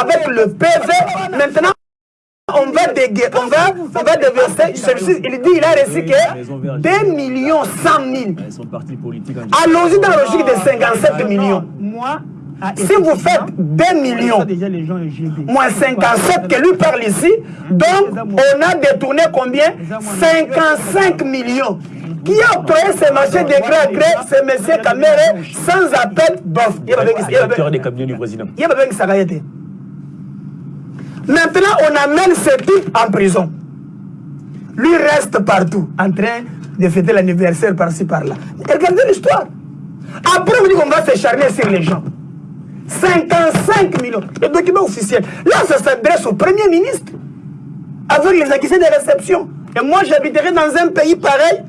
avec le PV. Maintenant, on va, déguer, on va, on va déverser. Celui-ci, il dit il a reçu que 2 millions 100 000. Allons-y dans la logique de 57 millions. Moi, si vous faites 2 millions, moins 57 que lui parle ici, donc on a détourné combien? 55 millions. Qui a octroyé ce marché de gré à gré M. Kamere sans appel d'offres. Il y a des cabinets du président. Il y a Maintenant, on amène ce type en prison. Lui reste partout, en train de fêter l'anniversaire par-ci par-là. Regardez l'histoire. Après, on dit qu'on va s'acharner sur les gens. 55 millions. Le document officiel. Là, ça s'adresse au Premier ministre. Avec les accusés de réception. Et moi, j'habiterai dans un pays pareil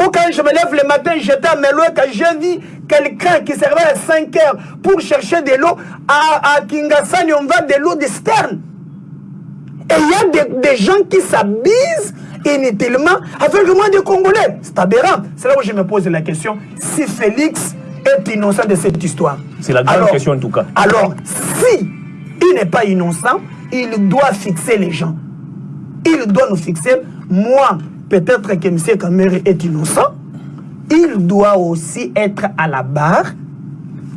où quand je me lève le matin, j'étais à Melo quand j'ai vu quelqu'un qui servait à 5 heures pour chercher de l'eau, à, à Kingasani, on va de l'eau de Stern. Et il y a des, des gens qui s'abusent inutilement avec le moins de Congolais. C'est aberrant. C'est là où je me pose la question. Si Félix est innocent de cette histoire. C'est la grande alors, question en tout cas. Alors, si il n'est pas innocent, il doit fixer les gens. Il doit nous fixer. Moi, peut-être que M. Kamere est innocent. Il doit aussi être à la barre,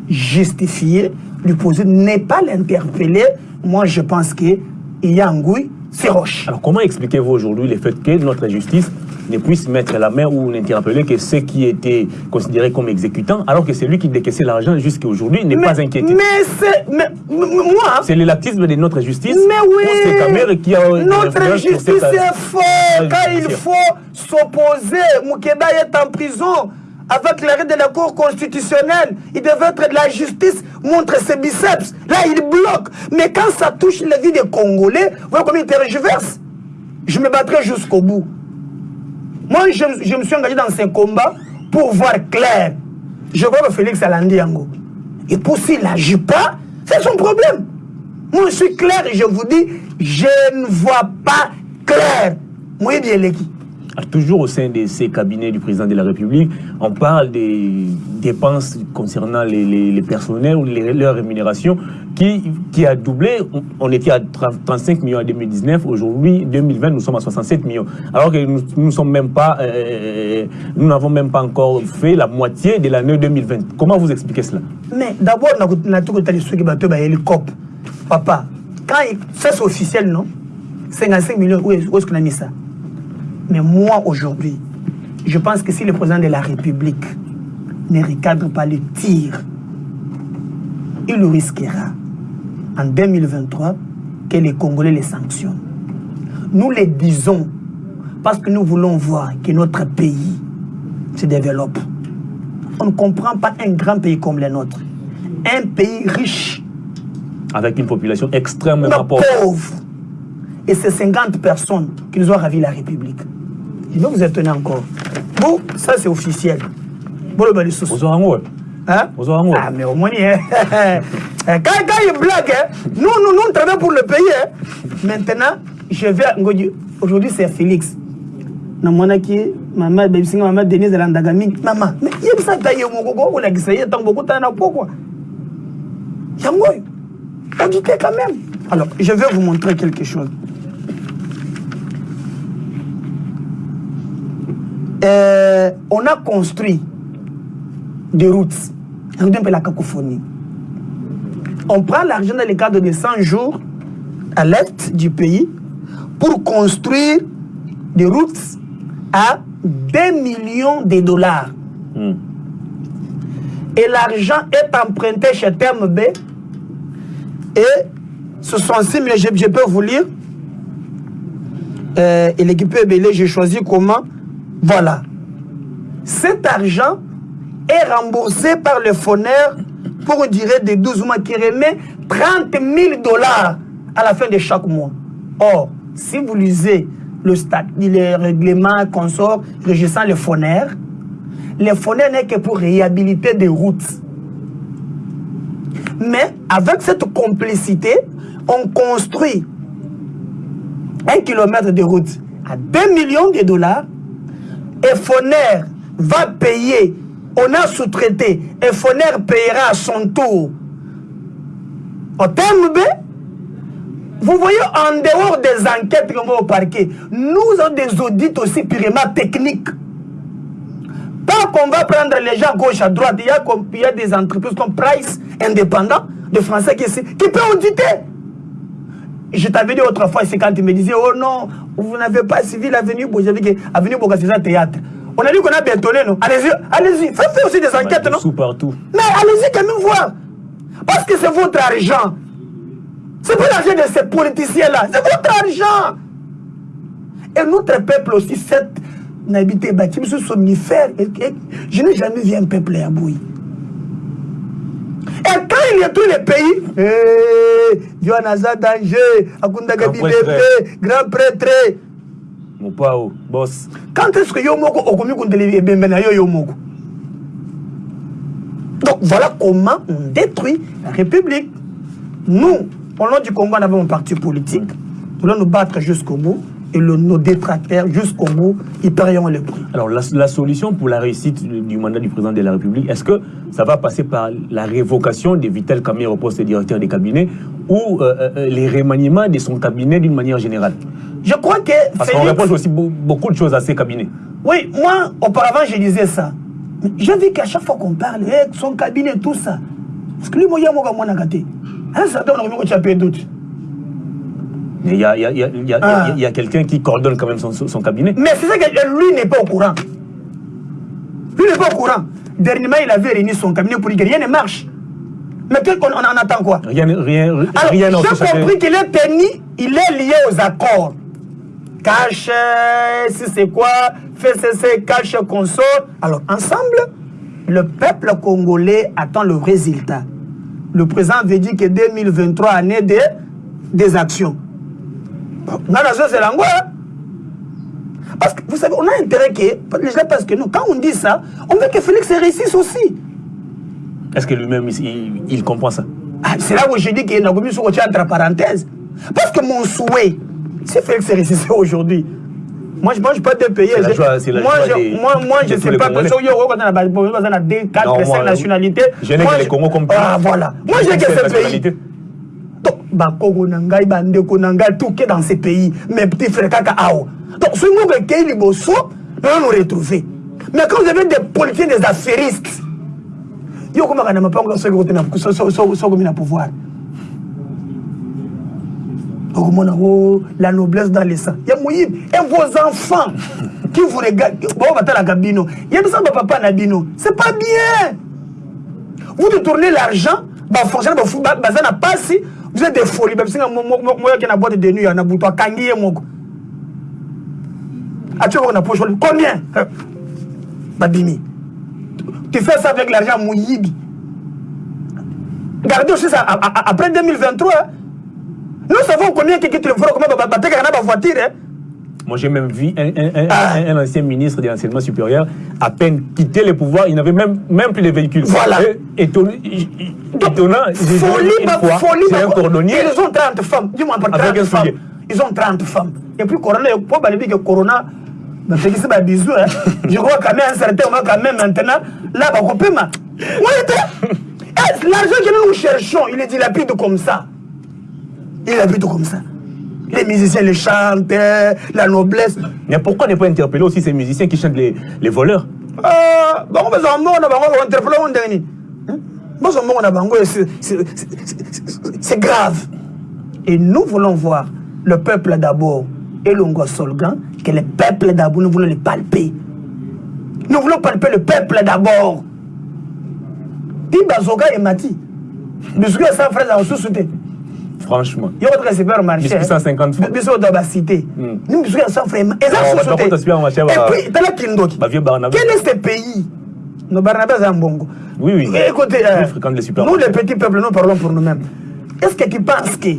justifier, lui poser, ne pas l'interpeller. Moi, je pense qu'il y a un goût, c'est roche. Alors, comment expliquez-vous aujourd'hui le fait que notre justice ne puisse mettre la main ou n'interpeller que ceux qui étaient considérés comme exécutants, alors que c'est lui qui décaissait l'argent jusqu'à aujourd'hui n'est pas inquiété. Mais c'est. Moi. C'est le lactisme de notre justice. Mais oui. Qui a. Notre justice est fort. Quand il faut s'opposer, Moukeda est en prison. Avec l'arrêt de la Cour constitutionnelle, il devait être de la justice, montre ses biceps. Là, il bloque. Mais quand ça touche la vie des Congolais, vous voyez comment il tergiverse Je me battrai jusqu'au bout. Moi, je, me suis engagé dans ces combats pour voir clair. Je vois que Félix Alandiango. Et pour s'il n'agit pas, c'est son problème. Moi, je suis clair et je vous dis, je ne vois pas clair. Moi, bien l'équipe. Toujours au sein de ces cabinets du président de la République, on parle des dépenses concernant les, personnels ou les, leur rémunération qui, a doublé. On était à 35 millions en 2019. Aujourd'hui, 2020, nous sommes à 67 millions. Alors que nous même euh, nous n'avons même pas encore fait la moitié de l'année 2020. Comment vous expliquez cela? Mais d'abord, on a tout. Papa, quand c'est officiel, non? 55 millions, où est-ce qu'on a mis ça? Mais moi, aujourd'hui, je pense que si le président de la République ne recadre pas le tir, il risquera en 2023 que les Congolais les sanctionnent. Nous les disons parce que nous voulons voir que notre pays se développe. On ne comprend pas un grand pays comme le nôtre. Un pays riche. Avec une population extrêmement pauvre. Et c'est 50 personnes qui nous ont ravi la République. Je vais vous étonner encore. Bon, ça c'est officiel. Bon, le. Vous aurez un Hein? Vous aurez un Ah, mais au moins, hein. quand, quand il blague, hein, nous, nous, nous, nous travaillons pour le pays. Hein. Maintenant, je vais. Aujourd'hui, c'est Félix. namonaki mama bebisinga mama denise alandaka mingi mama yebisa ta ye mokoko olakisa ye ntango bokutana na pokwa yango oyo quand même alors je vais vous montrer quelque chose euh, on a construit des routes. Regardez un peu la cacophonie. On prend l'argent dans le cadre de 100 jours à l'est du pays pour construire des routes à 2 millions de dollars. Mm. Et l'argent est emprunté chez Terme B. Et ce sont 6 millions, je, je, peux vous lire. Euh, et l'équipe BLE, j'ai choisi comment voilà. Cet argent est remboursé par le fondateur pour une durée de 12 mois qui remet 30 000 dollars à la fin de chaque mois. Or, si vous lisez le, stat, le règlement consort régissant le fondateur, le fondateur n'est que pour réhabiliter des routes. Mais avec cette complicité, on construit un kilomètre de route à 2 millions de dollars et va payer, on a sous-traité, et Foner payera à son tour au terme Vous voyez, en dehors des enquêtes qu'on va au parquet, nous avons des audits aussi purement techniques. Pas qu'on va prendre les gens gauche à droite. Il y a, il y a des entreprises comme Price, indépendants, de Français qui, qui peuvent auditer. Je t'avais dit autrefois, c'est quand tu me disais, oh non, vous n'avez pas suivi l'avenue Bourg. J'avais dit, avenue c'est un théâtre. On a dit qu'on a bétonné, non? Allez-y, allez-y, faites aussi des enquêtes, non? Sous partout. Mais allez-y quand même voir. Parce que c'est votre argent. C'est pas l'argent de ces politiciens-là. C'est votre argent. Et notre peuple aussi, cette bâtiment, ce somnifère. Je n'ai jamais vu un peuple à bouillir. A tous les pays, eh, Johannaza danger, Akunda Grand Gabilepe, grand prêtre. Mon pao, boss. Quand est-ce que Yomoko okomi kundele ebembena yo Yomoko Donc voilà comment on détruit la République. Nous, au nom du Congo, on avait un parti politique. Nous allons nous battre jusqu'au bout. Et le- nos détracteurs, jusqu'au bout, ils paieront le prix. Alors, la, la solution pour la réussite du, mandat du président de la République, est-ce que ça va passer par la révocation de Vital Kamer au poste de directeur des cabinets ou euh, euh, les remaniements de son cabinet d'une manière générale? Je crois que Parce qu'on Félix- aussi beau- beaucoup de choses à ces cabinets. Oui, moi, auparavant, je disais ça. J'ai vu qu'à chaque fois qu'on parle, eh, son cabinet, tout ça. Parce que lui, moi, il y a moi, moi, moi, gâté. Un certain nombre de choses, doute. Mais il y a, y a- y a- il y a- Ah. y a quelqu'un qui coordonne quand même son, son cabinet. Mais c'est ça que lui n'est pas au courant. Lui n'est pas au courant. Dernièrement, il avait réuni son cabinet pour dire que rien ne marche. Mais qu'est-ce qu'on on en attend quoi? Rien, rien, rien j'ai compris qu'il est tenu, il est lié aux accords. Cache, si c'est quoi, FCC, cache, consort. Alors, ensemble, le peuple congolais attend le résultat. Le président avait dit que 2023, année des actions. Hein. Parce que, vous savez, on a intérêt que, les gens parce que nous, quand on dit ça, on veut que Félix réussisse aussi. Est-ce que lui-même, il, comprend ça? Ah, c'est là où je dis qu'il y a une entre parenthèses. Parce que mon souhait, si Félix réussissait aujourd'hui, moi je ne mange pas de pays. C'est la Je- joie- la moi, joie je, des- moi, moi, je tous sais pas Congolais. que si on a deux, Non, quatre, moi, cinq nationalités. je n'ai que les Congo comme. Ah, voilà. Moi, j'ai que Cette ce pays. Donc, Bakoko Nangai, Bandeko qui est dans ces pays, mes petits frères Kaka. Donc, ce les bosso, nous retrouver. Mais quand vous avez des politiciens, des affairistes, yo n'a ceux qui ont le pouvoir. la noblesse dans le sang ya moyibi et vos enfants qui vous regardent bao batalaka bino yebisa bapapa na bino c'est pas bien vous détournez l'argent bafonctionnaire baza na des folies babisinga moyoki na boîte de nuit na butu akangi ye moko atie moko na poche combien? Eh, babimi tu fais ça avec l'argent moyibi Gardez aussi ça après 2023 hein. nous savons combien quelqu'un te le fera comment batekaka na bavoiture hein. Moi, j'ai même vu un, un- un- Ah. un- un ancien ministre de l'enseignement supérieur à peine quitter le pouvoir, il n'avait même, même plus de véhicules. Voilà. Et- étonnant, j'ai vu folie, ma fois, folie, un cordonnier. Ils ont 30 femmes. Dis-moi, par Avec 30 un femmes. soulier. Ils ont 30 femmes. Et puis, Corona, pour pas que Corona, bah, bisou, hein. Je crois quand même, un certain moment, quand même, maintenant, là, bah, on peut, ma. Moi, j'étais- Eh, L'argent que nous cherchons, il est dilapide comme ça. Il est dilapide comme ça. Les musiciens, les chanteurs, la noblesse. Mais pourquoi ne pas interpeller aussi ces musiciens qui chantent les, les voleurs? Ah, bainterpele ngo ndenge nini bazomona bango c'est- grave. Et nous voulons voir le peuple d'abord et l'ongo solgan que le peuple d'abord nous voulons le palper. Nous voulons palper le peuple d'abord. Ti bazoka emati bisuku ya 100 francs ya mosusu te Franchement. yo kotoka supermarché Biscuit 150 francs. biso oyo bacité Mm. ni bisuku ya 100 francs eza Alors, susu par contre, te. supermarché, et bah- puis tala kindoki. Bah, quel est ce pays? No barnabé aza mbongo Oui, oui. Eh, écoutez Nous euh, les nous les petits peuples nous parlons pour nous-mêmes. Est-ce que tu penses que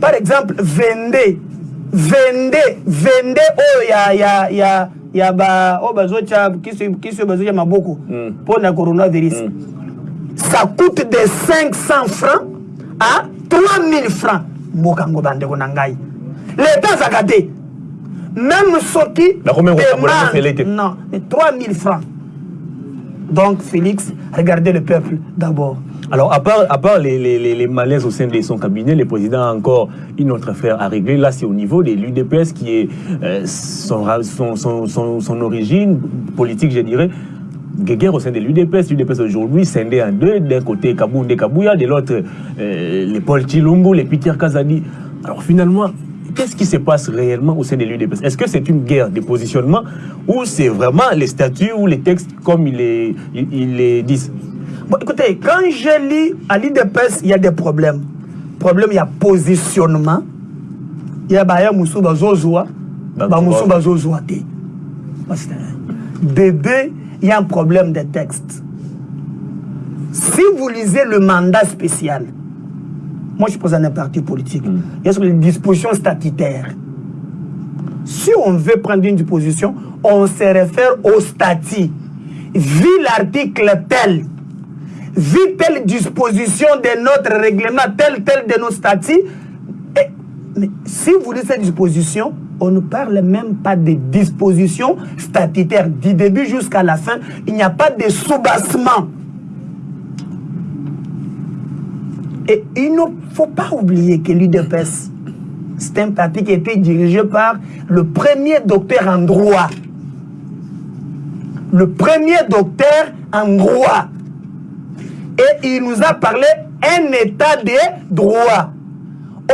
par exemple vende vende vende oyo ya ya ya ya ba oyo bazotya kisi kisi oyo bazotya maboko mpona coronavirus ça coûte de 500 francs à 3000 francs. Mboka yango bandeko na ngai. Leta azaka te même soki non mais 3000 francs. Donc félix regardez le peuple d'abord. Alors, à part, à part les, les, les, les malaises au sein de son cabinet, le président a encore une autre affaire à régler. Là, c'est au niveau de l'UDPS qui est euh, son, son, son, son, son origine politique, je dirais guerre au sein de l'UDPS. L'UDPS aujourd'hui scindé en deux. D'un côté, Kaboundé Kabouya, de l'autre, euh, les Paul Chilungu, les Peter Kazadi. Alors finalement, qu'est-ce qui se passe réellement au sein de l'UDPS Est-ce que c'est une guerre de positionnement ou c'est vraiment les statuts ou les textes comme ils les, ils, les disent? Bon, écoutez, quand je lis à l'UDPS, il y a des problèmes. Problème, il y a positionnement. Il y a Baya Moussou Bazozoa. Bazozoa. Bébé, il y a un problème de texte. Si vous lisez le mandat spécial, moi je pose un parti politique, mm. il y a sur les dispositions statutaires. Si on veut prendre une disposition, on se réfère au statut. Vu l'article tel, vu telle disposition de notre règlement, tel, tel de nos statuts, mais si vous lisez cette disposition, on ne parle même pas de dispositions statutaires. Du début jusqu'à la fin, il n'y a pas de soubassement. Et il ne faut pas oublier que l'UDPS, c'est un parti qui a été dirigé par le premier docteur en droit. Le premier docteur en droit. Et il nous a parlé un état de droit.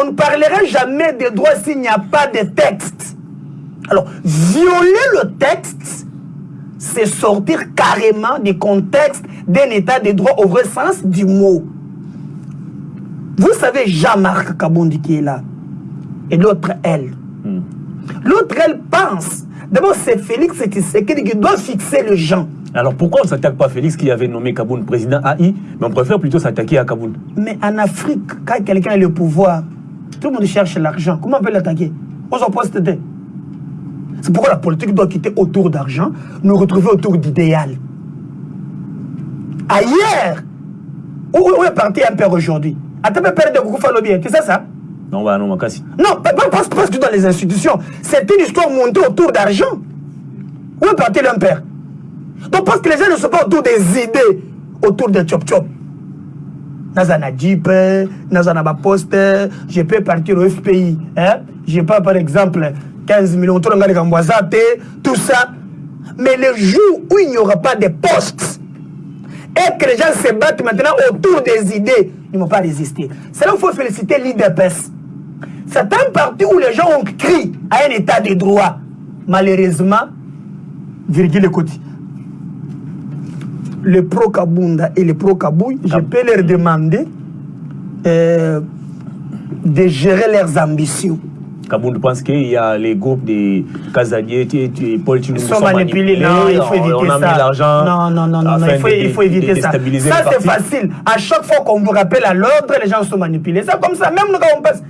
On ne parlera jamais de droit s'il n'y a pas de texte. Alors, violer le texte, c'est sortir carrément du contexte d'un état de droit au vrai sens du mot. Vous savez Jean-Marc Kabondi qui est là. Et l'autre, elle. Hmm. L'autre, elle pense. D'abord, c'est Félix Tshisekedi qui doit fixer le gens. Alors pourquoi on ne s'attaque pas à Félix qui avait nommé Kaboun président AI, mais on préfère plutôt s'attaquer à Kaboun? Mais en Afrique, quand quelqu'un a le pouvoir, tout le monde cherche l'argent. Comment on peut l'attaquer? On s'en pose C'est pourquoi la politique doit quitter autour d'argent, nous retrouver autour d'idéal. Ailleurs, où, est parti un père aujourd'hui? Attends, père de Koukou Falobien, tu sais ça? Non, bah non, Makassi. Non, pas, pas, pas dans les institutions. C'est une histoire montée autour d'argent. Où est parti un père? Donc parce que les gens ne sont pas autour des idées, autour des chop-chop je peux partir au fpi hein? je pas par exemple 15 millions to nanga likambo aza tout ça. Mais le jour où il n'y aura pas de postes et que les gens se battent maintenant autour des idées ils ne vont pas résister. C'est là qu'il faut féliciter l'IDPS c'est un parti où les gens ont crié à un état de droit. Malheureusement virgule Coty les pro-Kabunda et les pro-Kabouille, je peux leur demander euh, de gérer leurs ambitions. Kabound pense qu'il y a les groupes des Kazadier, Paul Chilou sont manipulés. Non, il faut éviter on a ça. mis l'argent. Non, non, non, non, il faut, il faut éviter ça. Ça, c'est facile. À chaque fois qu'on vous rappelle à l'ordre, les gens sont manipulés. C'est comme ça. Même nous, quand on passe,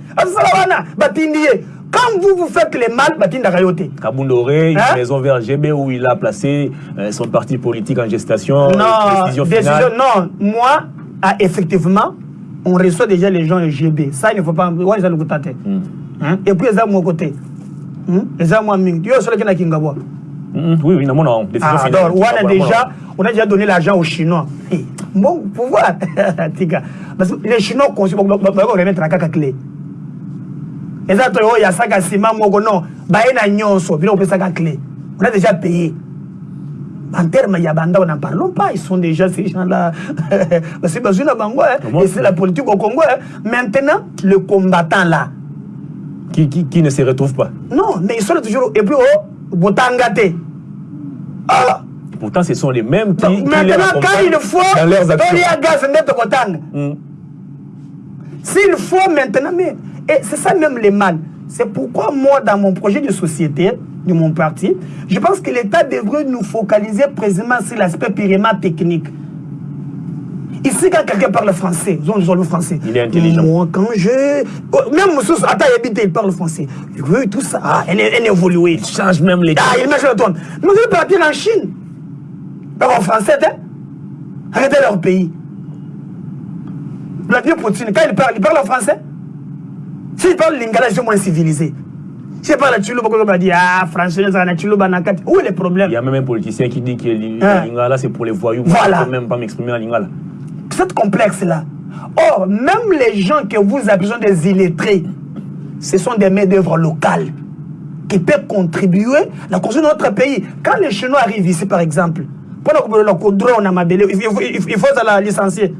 quand vous vous faites les mal, Batinda Rayote. Kaboundoré, une hein? maison vers GB où il a placé euh, son parti politique en gestation. Non, décision décision, non. Moi, ah, effectivement, on reçoit déjà les gens GB. Ça, il ne faut pas. Ouais, ils ont. Hein? Et puis, ils ont mon côté. Ils ont moi, Ming. Tu es qui a Kingabo. Oui, oui, non, non. Ah, alors, on a, déjà, on a déjà donné l'argent aux Chinois. Bon pouvoir. Parce que les Chinois on va remettre la caca clé. Eza to oyo asaka nsima moko non baye na nyonso bino opesaka clé. On a déjà payé. En terme ya bandao n'en parlons pas. Ils sont déjà ces gens là parce que bazwi na bango et c'est la politique au Congo maintenant le combattant là. Qui, qui, qui ne se retrouve pas? Non mais ils sont toujours et puis oh botanga te ah. Pourtant, ce sont les mêmes qui. Donc, maintenant, quand il faut, il y a gaz net botanga. S'il faut maintenant, mais et c'est ça même le mal. C'est pourquoi moi, dans mon projet de société, de mon parti, je pense que l'État devrait nous focaliser précisément sur l'aspect purement technique. Ici, quand quelqu'un parle français, ils ont le français. Il est intelligent. Moi, quand je. Oh, même Moussous, attends, il parle français. Oui, tout ça. Ah, elle est, évoluée. Il change même les. Ah, il met le toit. Mais partir en Chine. Parle en français, hein? Arrêtez leur pays. Vladimir Poutine, quand il parle, il parle en français. Si je parle lingala, je suis moins civilisé. Si je parle Chiluba, on va dire, ah, français, Chiluba, Nakati. Où est le problème? Il y a même un politicien qui dit que hein? lingala, c'est pour les voyous. Voilà. Je ne peux même pas m'exprimer en lingala. cette complexe-là. Or, même les gens que vous appelez des illettrés, ce sont des main-d'œuvre locales qui peuvent contribuer à la construction de notre pays. Quand les Chinois arrivent ici, par exemple, pour il faut, il faut la licencier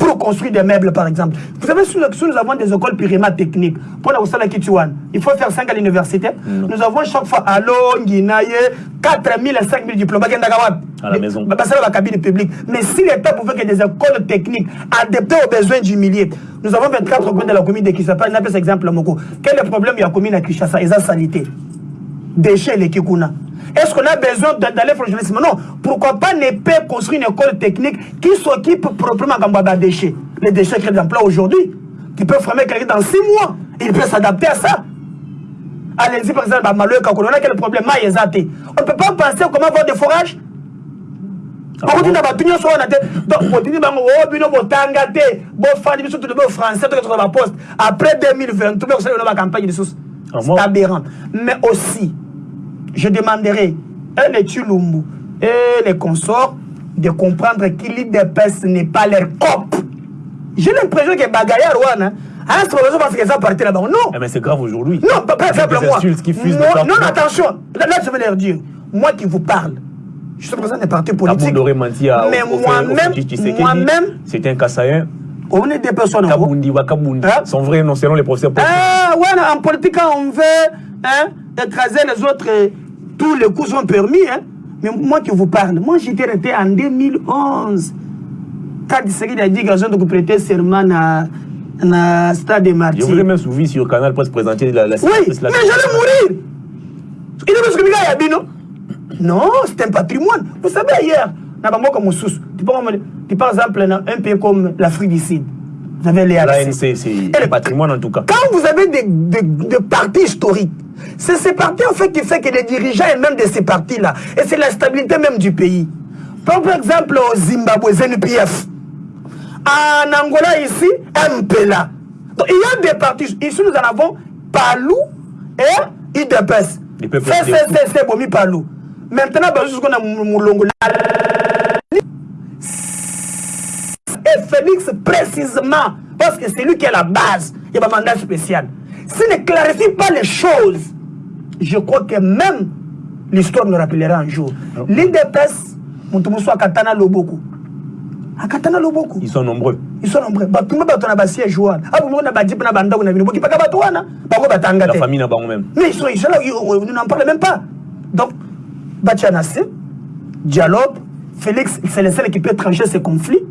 pour construire des meubles, par exemple. Vous savez, si nous avons des écoles primaires techniques, pour la Oussala Kituan, il faut faire 5 à l'université. Mm. Nous avons chaque fois à Guinaye, 4 000 et 5 000 diplômes. À la maison. C'est la cabine publique. Mais si l'État pouvait que des écoles techniques adaptées aux besoins du milieu, nous avons 24 communes de la commune de Kishasa. Je n'appelle exemple Moko. Quel est le problème de la commune de Kishasa Ils ont salité. Déchets, les Kikuna. Est-ce qu'on a besoin d'aller journalisme? Non. Pourquoi pas ne pas construire une école technique qui s'occupe proprement des déchets? Les déchets créent des emplois aujourd'hui. Qui peuvent former quelqu'un dans six mois. Il peut s'adapter à ça. Allez-y, par exemple, à Malou on a quel problème? On ne peut pas penser comment avoir des forages bakoti na bato nyonso wana te donc botindi bango o bino botanga te bofandi biso tolobi français toke tokola baposte après 2020 tobekosala bino bacampagne lisusu c'est aberrant mais aussi je demanderai à les Tulumbu et les consorts de comprendre que l'IDPS n'est pas leur cop. J'ai l'impression que Bagaya Rwanda, hein, c'est parce que ça partait là-bas. Non. Eh mais c'est grave aujourd'hui. Non, pas. Moi, non, attention. Là, là, je vais leur dire. Moi qui vous parle, je suis président des partis politiques. Mais moi-même, moi-même, c'est un Kassaïen. On est des personnes. Kabundi, Wakabundi. Hein? Son vrai nom, selon les professeurs. Ah, ouais, en politique, on veut hein, écraser les autres. Tous les coups sont permis. Hein. Mais moi qui vous parle, moi j'étais resté en 2011. Quand il a dit qu'ils ont prêter serment à na stade de Martyrs. Je vous ai même suivi sur Canal pour se présenter la, la Oui, mais j'allais mourir. Il est parce que a dit non. Non, c'est un patrimoine. Vous savez, ailleurs, tu par exemple, un pays comme l'Afrique du Sud, vous avez les ANC. c'est un patrimoine en tout cas. Quand vous avez des, des, des partis historiques, c'est ces partis en fait qui fait que les dirigeants et même de ces partis-là, et c'est la stabilité même du pays. Par exemple, au Zimbabwe, ZNPF. En Angola, ici, MPLA. Donc, il y a des partis. Ici, nous en avons Palou et IDPS. C'est Bomi Palou. Maintenant, jusqu'on a Moulongo. Et Félix, précisément, parce que c'est lui qui est la base, il y a un mandat spécial. S'il ne clarifie pas les choses, je crois que même l'histoire nous rappellera un jour. L'IDPS, Moutoumousou Akatana Loboko. Akatana Loboko. Ils sont nombreux. Ils sont nombreux. Batumba batona basia joueur. Ah vous na badip na banda na binobo ki paka batwana. Bango batanga La famille na bango même. Mais ils sont ils sont là, on n'en parle même pas. Donc Batianassé, dialogue, Félix, c'est le seul qui peut trancher ces conflits.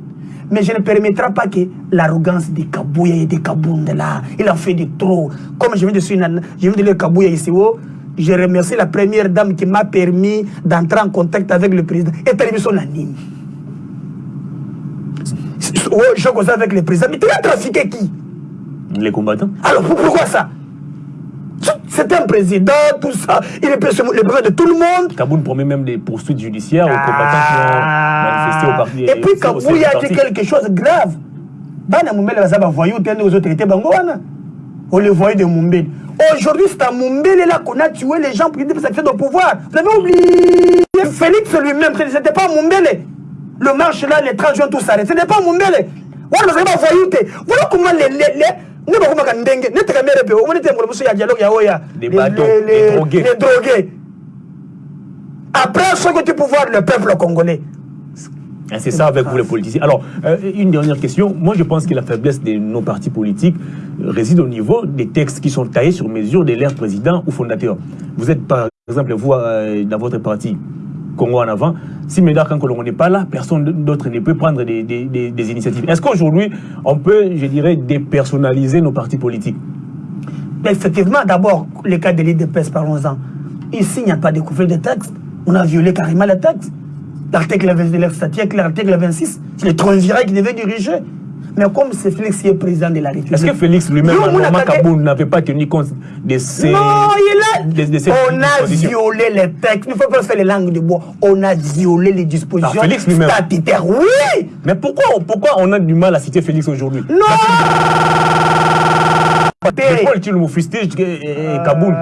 Mais je ne permettrai pas que l'arrogance des Kabouya et des Kabounde là, il en fait de trop. Comme je viens de dire, je viens de lire Kabouya ici, oh, je remercie la première dame qui m'a permis d'entrer en contact avec le président. Et permis son anime. Oh, je cause avec le président. Mais tu as trafiqué qui? Les combattants. Alors pourquoi ça? C'est un président, tout ça. Il est le besoin de tout le monde. Kaboun promet même des poursuites judiciaires aux combattants qui ont manifesté au parti. Et puis Kaboun a dit quelque chose de grave. Bana Moumbele va voyou aux autorités bangoana. On les voyait de Moumbele. Aujourd'hui, c'est à Moumbele là qu'on a tué les gens pour qu'ils s'accèdent au pouvoir. Vous avez oublié Félix lui-même, ce n'était pas Moumbele. Le marche là, les 30 juin, tout s'arrête. Ce n'est pas Moumbele. Voilà, Voilà comment les, les, les ne bakomaka ndenge nete kamere pe omoni te ngolo mosusu ya dialogue ya oya les drogués après ce que tu pouvoir le peuple congolais c'est ça avec vous les politiciens. Alors, euh, une dernière question. Moi, je pense que la faiblesse de nos partis politiques réside au niveau des textes qui sont taillés sur mesure de l'air président ou fondateur. Vous êtes, par exemple, vous, euh, dans votre parti, Congo en avant. Si Médard Kankolongo n'est pas là, personne d'autre ne peut prendre des, des, des, initiatives. Est-ce qu'aujourd'hui, on peut, je dirais, dépersonnaliser nos partis politiques? Effectivement, d'abord, le cas de l'IDPS, parlons-en. Ici, il n'y a pas de couvert de texte. On a violé carrément le texte. L'article 26, c'est le triumvirat qui devait diriger. Mais comme c'est Félix qui est président de la République. Est-ce que Félix lui-même, n'avait pas tenu compte de ces. Non, il a. De, de on a violé les textes. Il ne faut pas faire les langues de bois. On a violé les dispositions Félix lui-même. statutaires. Oui Mais pourquoi, pourquoi on a du mal à citer Félix aujourd'hui? Non Paul tu le fustige et Kaboul.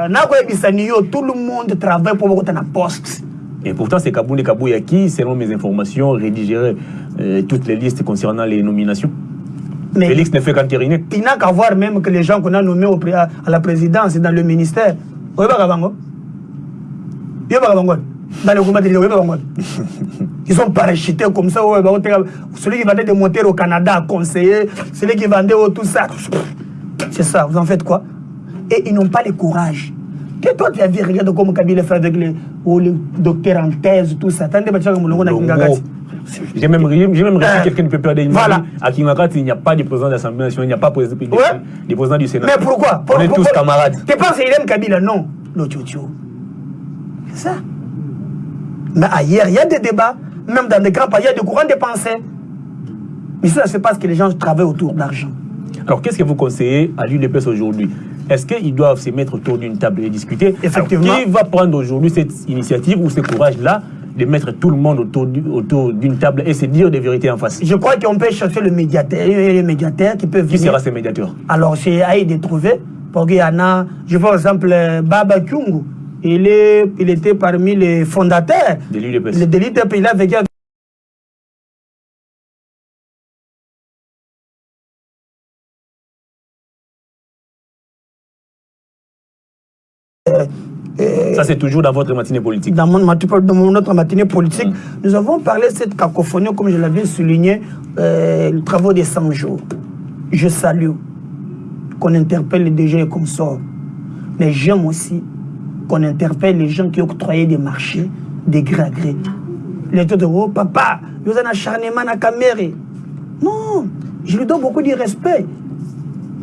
Tout le monde travaille pour poste. Et pourtant, c'est Kaboune Kabouya qui, selon mes informations, rédigerait euh, toutes les listes concernant les nominations? Mais Félix ne fait qu'entériner. il n'a qu'à voir même que les gens qu'on a nommés au à à la présidence et dans le ministère. Dans le. Ils sont parachutés comme ça. Celui qui vendait des moteurs au Canada, conseiller. Celui qui vendait tout ça. C'est ça, vous en faites quoi? Et ils n'ont pas le courage. Que toi, tu as vu, regarde comment Kabila fait avec les, les docteurs en thèse, tout ça. Attendez, tu. J'ai même, même reçu Euh, quelqu'un peut perdre une voilà. À Kimakati, il n'y a pas de président de l'Assemblée nationale, il n'y a pas de président, de- de du Sénat. Mais pourquoi? On est tous camarades. Tu penses qu'il aime Kabila? Non. Le tchotcho. C'est ça. Mais ailleurs, il y a des débats. Même dans des grands pays, il y a des courants de pensée. Mais ça, c'est parce que les gens travaillent autour d'argent. Alors, qu'est-ce que vous conseillez à l'UDPS aujourd'hui? Est-ce qu'ils doivent se mettre autour d'une table et discuter? Effectivement. Alors, Qui va prendre aujourd'hui cette initiative ou ce courage-là de mettre tout le monde autour du- autour d'une table et se dire des vérités en face Je crois qu'on peut chercher le médiateur. Y a les médiateurs qui peuvent Qui sera ce médiateur? Alors, c'est à eux de trouver. Parce qu'il y en a, je vois par exemple euh, Baba Kyungu. Il, est, il était parmi les fondateurs de l'UDPS Le délit de pays, il a vécu avec Ça, c'est toujours dans votre matinée politique. dans, mon, dans autre matinée politique, nous avons parlé de cette cacophonie, comme je l'avais souligné, euh, les travaux des 100 jours. Je salue qu'on interpelle les DG et consorts. Mais j'aime aussi qu'on interpelle les gens qui octroyaient des marchés de gré à gré. Les taux de oh, papa, vous avez un acharnement à Caméré. Non, je lui donne beaucoup de respect.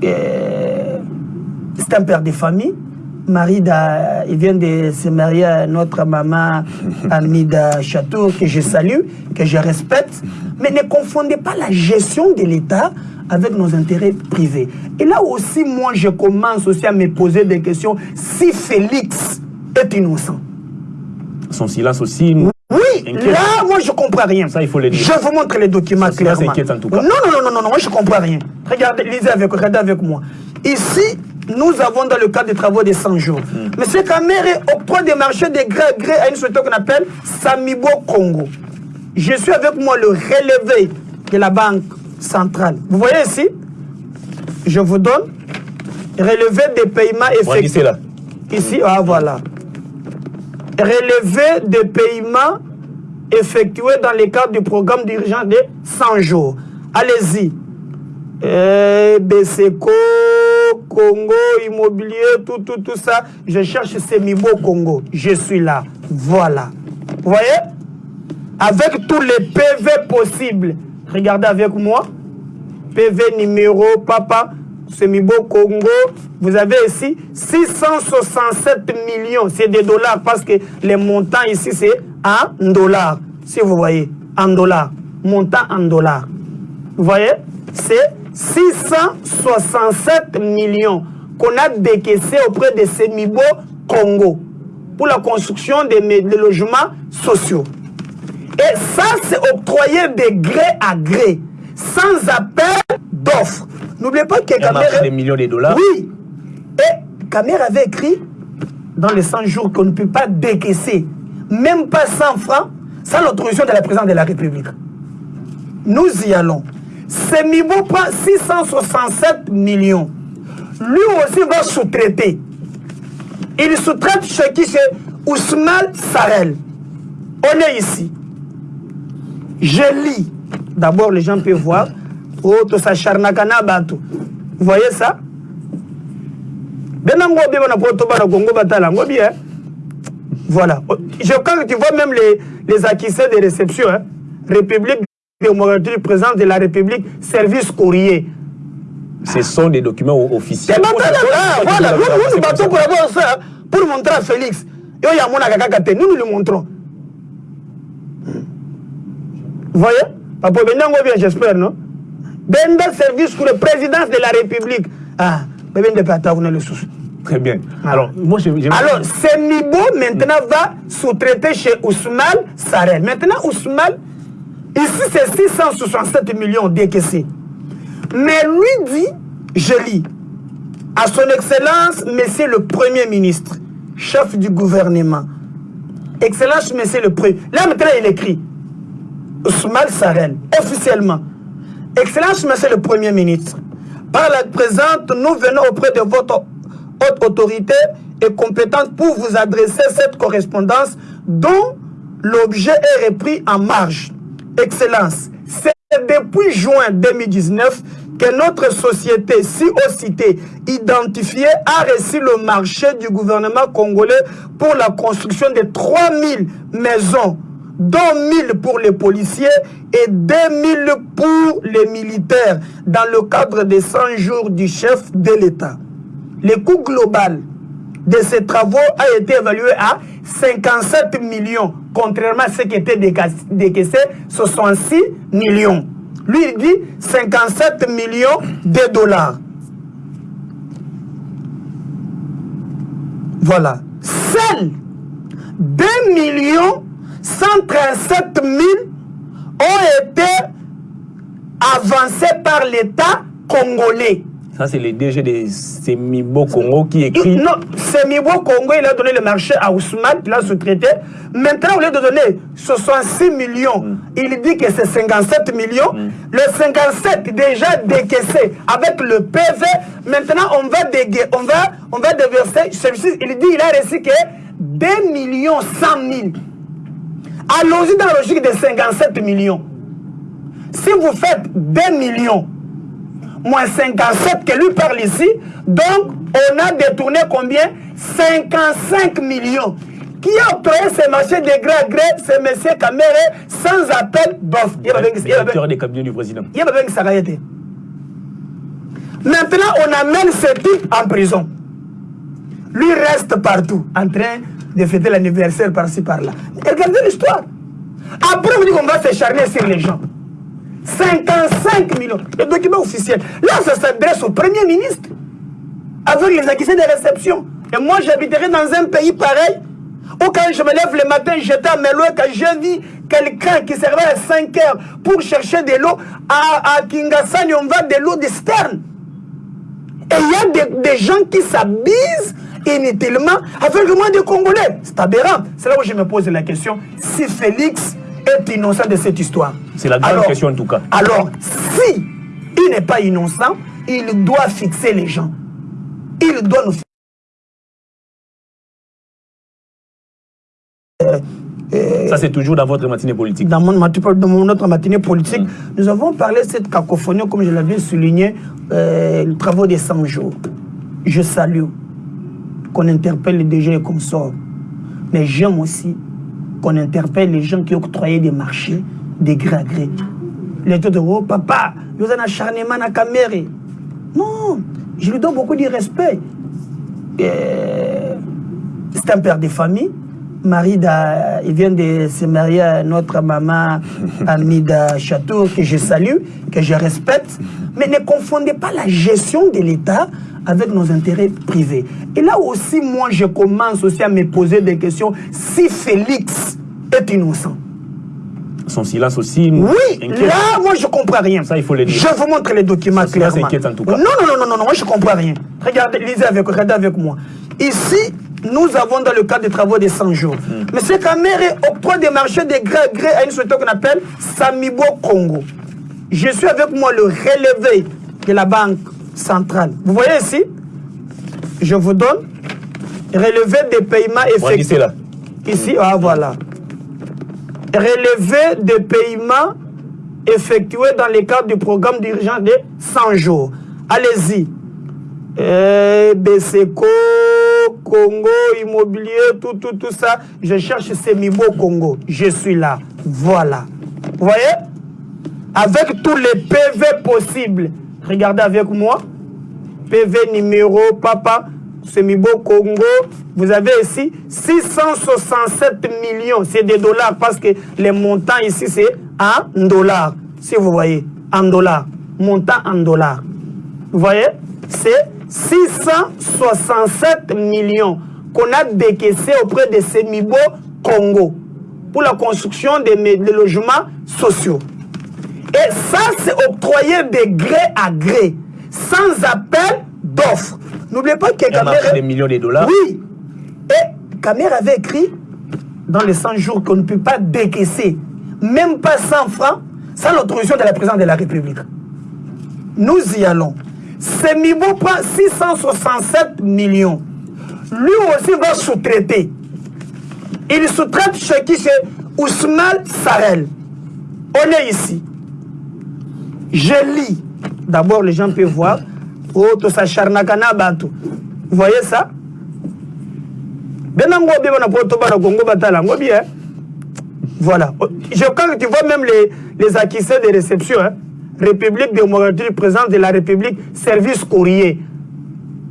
Euh, c'est un père de famille. Marida, il vient de se marier à notre maman Amida Château, que je salue, que je respecte. Mais ne confondez pas la gestion de l'État avec nos intérêts privés. Et là aussi, moi, je commence aussi à me poser des questions. Si Félix est innocent, Son silence aussi. nous- oui, Inquiète. là, moi, je comprends rien. Ça, il faut le dire. Je vous montre les documents ça, clairement. c'est inquiète en tout cas. Non, non, non, non, non, non, moi, je comprends rien. Regardez, lisez avec, regardez avec moi. Ici, nous avons dans le cadre des travaux des 100 jours. Hmm. Monsieur Kamere octroie des marchés de gré à gré à une société qu'on appelle Samibo Congo. Je suis avec moi le relevé de la banque centrale. Vous voyez ici? Je vous donne relevé des paiements effectués. là. Ici, ah voilà. Relevé des paiements effectués dans le cadre du programme d'urgence de 100 jours. Allez-y. Eh, BCCO, Congo, immobilier, tout, tout, tout ça. Je cherche Semibo Congo. Je suis là. Voilà. Vous voyez? Avec tous les PV possibles. Regardez avec moi. PV numéro, papa, Semibo Congo. Vous avez ici 667 millions. C'est des dollars parce que les montants ici, c'est en dollars. Si vous voyez, en dollars. Montant en dollars. Vous voyez? C'est 667 millions qu'on a décaissés auprès de Semibo Congo pour la construction des, logements sociaux. Et ça, c'est octroyé de gré à gré, sans appel d'offres. N'oubliez pas que Kamere- des millions de dollars. Oui. Et Kamer avait écrit dans les 100 jours qu'on ne peut pas décaisser, même pas 100 francs, sans l'autorisation de la présidente de la République. Nous y allons. Semibo prend 667 millions. Lui aussi va sous-traiter. Il sous-traite chez qui? C'est Ousmane Sarel. On est ici. Je lis. D'abord, les gens peuvent voir. Oh, tout ça, charnakana bantu. Vous voyez ça? Bien. Voilà. Je crois que tu vois même les, les accusés de réception. Hein? République démocratique, président de la République, service courrier. Ce sont des documents officiels. Voilà. Nous, nous, battons pour avoir ça, pour montrer à Félix. Et il nous nous le montrons. Vous voyez? Papa bien, j'espère, non? Benda service pour le président de la République. Ah, ben de pata, vous le. Très bien. Alors, moi, je, je- Alors, Semibo maintenant va sous-traiter chez Ousmane Sarel. Maintenant, Ousmane, ici c'est 667 millions décaissés. Mais lui dit, je lis, à son Excellence, Monsieur le Premier ministre, chef du gouvernement, Excellence, Monsieur le Premier. Là, maintenant, il écrit. Ousmane Sarel, officiellement. Excellence, Monsieur le Premier ministre. Par la présente, nous venons auprès de votre haute autorité et compétente pour vous adresser cette correspondance dont l'objet est repris en marge. Excellence, c'est depuis juin 2019 que notre société, si citée, identifiée, a reçu le marché du gouvernement congolais pour la construction de 3000 maisons, dont 1000 pour les policiers et 2000 pour les militaires, dans le cadre des 100 jours du chef de l'État. Le coût global de ces travaux a été évalué à 57 millions, contrairement à ce qui était décaissé, 66 millions. Lui, il dit 57 millions de dollars. Voilà. Seuls 2 millions 137 000 ont été avancés par l'État congolais. Ça, c'est le DG de Semibo Congo qui écrit. non, Semibo Congo, il a donné le marché à Ousmane, il a sous-traité. Maintenant, au lieu de donner 66 millions, mm. il dit que c'est 57 millions. Mm. Le 57 déjà décaissé avec le PV. Maintenant, on va, déguer, on va, on va déverser. Il dit il a reçu que 2 millions 100 000. Allons-y dans la logique de 57 millions. Si vous faites 2 millions moins 57 que lui parle ici. Donc, on a détourné combien? 55 millions. Qui a octroyé ces marchés de gré à gré C'est M. Kamere sans appel d'offres? Il directeur des cabinets du président. Il y a Maintenant, on amène ce type en prison. Lui reste partout, en train de fêter l'anniversaire par-ci par-là. Regardez l'histoire. Après, on dit qu'on va s'écharner sur les gens. 55 millions. Le document officiel. Là, ça s'adresse au Premier ministre. Avec les accusés de réception. Et moi, j'habiterai dans un pays pareil où quand je me lève le matin, j'étais à Meloé, quand j'ai vu quelqu'un qui servait à 5 heures pour chercher de l'eau, à, à on va de l'eau d'Esterne. Et il y a des, des gens qui s'abusent inutilement avec le moins des Congolais. C'est aberrant. C'est là où je me pose la question. Si Félix est innocent de cette histoire. C'est la grande question en tout cas. Alors, si il n'est pas innocent, il doit fixer les gens. Il doit nous euh, euh, ça, c'est toujours dans votre matinée politique. Dans, mon, dans notre matinée politique, mm. nous avons parlé de cette cacophonie, comme je l'avais souligné, euh, le travaux des 100 jours. Je salue qu'on interpelle les DG comme ça. Mais j'aime aussi qu'on interpelle les gens qui octroyaient des marchés de gré à gré. Les de oh, papa, vous avez un acharnement à caméra. Non, je lui donne beaucoup de respect. C'est un père de famille. Marie, il vient de se marier à notre maman Amida Château, que je salue, que je respecte. Mais ne confondez pas la gestion de l'État avec nos intérêts privés. Et là aussi, moi, je commence aussi à me poser des questions. Si Félix est innocent, son silence aussi. Oui, là, moi, je comprends rien. Ça, il faut le dire. Je vous montre les documents clairement. inquiète en tout cas. Non, non, non, non, non, non, moi, je comprends rien. Regardez, lisez avec, regardez avec moi. Ici, nous avons dans le cadre des travaux des 100 jours. Mm. Monsieur Kamere octroie des marchés de gré à gré à une société qu'on appelle Samibo Congo. Je suis avec moi le relevé de la banque centrale. Vous voyez ici Je vous donne relevé des paiements effectués. là. Ici, ah voilà. Relevé des paiements effectués dans le cadre du programme d'urgence de 100 jours. Allez-y. Eh, BCCO, Congo, immobilier, tout, tout, tout ça. Je cherche Semibo Congo. Je suis là. Voilà. Vous voyez? Avec tous les PV possibles. Regardez avec moi. PV numéro, papa, Semibo Congo. Vous avez ici 667 millions. C'est des dollars parce que les montants ici, c'est en dollars. Si vous voyez, en dollars. Montant en dollars. Vous voyez? C'est 667 millions qu'on a décaissé auprès de Semibo Congo pour la construction des, logements sociaux. Et ça, c'est octroyé de gré à gré, sans appel d'offres. N'oubliez pas que Camer... des millions de dollars. Oui. Et Camer avait écrit dans les 100 jours qu'on ne peut pas décaisser, même pas 100 francs, sans l'autorisation de la présidente de la République. Nous y allons. Semibo prend 667 millions. Lui aussi va sous-traiter. Il sous-traite chez qui? C'est Ousmane Sarel. On est ici. Je lis. D'abord, les gens peuvent voir. Oh, tout ça, Charnakana Bantu. Vous voyez ça? Voilà. Je crois que tu vois même les, les acquisitions de réception. Hein? République démocratique du président de la République, service courrier.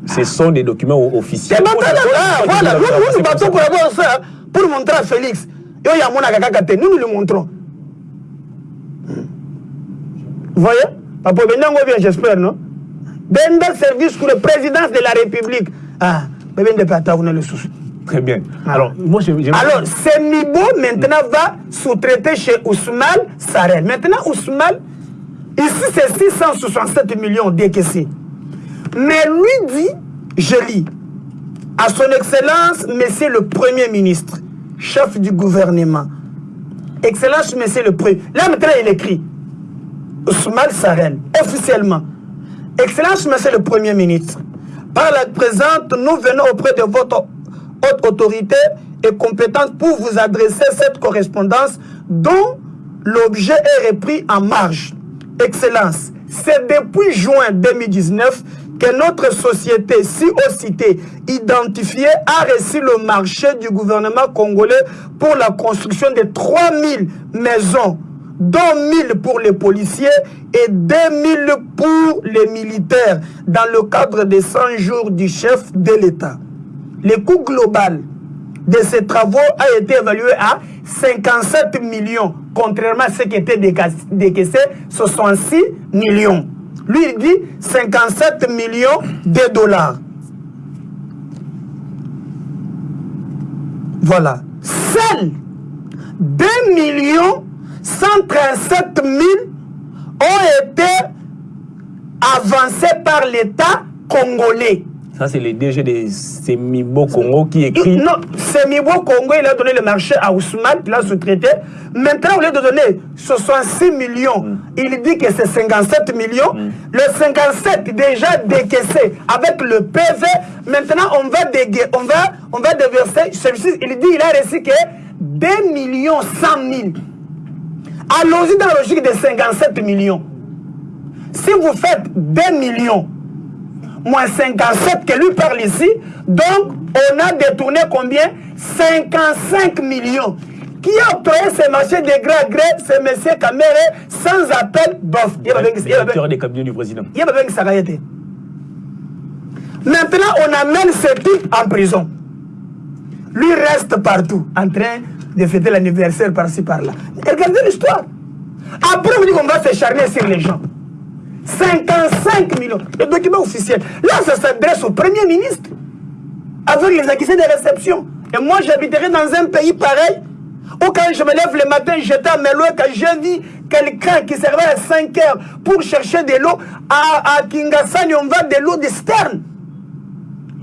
Ce sont des documents officiels. Ah, voilà, nous, nous nous battons pour avoir ça, pour montrer à Félix. Nous, nous le montrons. Vous voyez Papa Benango bien, j'espère, non? Benda service pour le président de la République. Ah, de Pata, vous le sous. Très bien. Alors, moi, je, je... Alors, Semibo maintenant va sous-traiter chez Ousmane Sarel. Maintenant, Ousmane, ici, c'est 667 millions décaissés. Mais lui dit, je lis, à son Excellence, Monsieur le Premier ministre, chef du gouvernement, Excellence, Monsieur le Premier. Là, maintenant, il écrit, Ousmane Sarel, officiellement, Excellence, Monsieur le Premier ministre, par la présente, nous venons auprès de votre haute autorité et compétente pour vous adresser cette correspondance dont l'objet est repris en marge. Excellence, c'est depuis juin 2019 que notre société, si citée, identifiée, a reçu le marché du gouvernement congolais pour la construction de 3000 maisons, dont 1000 pour les policiers et 2000 pour les militaires, dans le cadre des 100 jours du chef de l'État. Le coût global de ces travaux a été évalué à 57 millions, contrairement à ce qui était décaissé, 66 millions. Lui, il dit 57 millions de dollars. Voilà. Seuls 2 millions 137 000 ont été avancés par l'État congolais. Ça, c'est le DG de Semibo Congo qui écrit. Non, Semibo Congo, il a donné le marché à Ousmane, il a sous-traité. Maintenant, au lieu de donner 66 millions, mm. il dit que c'est 57 millions. Mm. Le 57 déjà décaissé avec le PV. Maintenant, on va, déguer, on va, on va déverser. Celui-ci, il dit il a reçu que 2 millions 100 000. Allons-y dans la logique de 57 millions. Si vous faites 2 millions, moins 57 que lui parle ici. Donc, on a détourné combien? 55 millions. Qui a octroyé ce marché de gré à gré C'est M. Kamere sans appel y a des cabinets du président. Il y a Maintenant, on amène ce type en prison. Lui reste partout, en train de fêter l'anniversaire par-ci par-là. Regardez l'histoire. Après, on dit qu'on va se charmer sur les gens. 55 millions. Le document officiel. Là, ça s'adresse au Premier ministre. Avec les accusés de réception. Et moi, j'habiterai dans un pays pareil. Où quand je me lève le matin, j'étais à Meloé, quand j'ai vu quelqu'un qui servait à 5 heures pour chercher de l'eau, à, à Kingasani, on va de l'eau de Stern.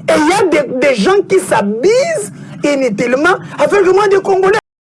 Et il y a des, des gens qui s'abusent inutilement avec le moins de Congolais.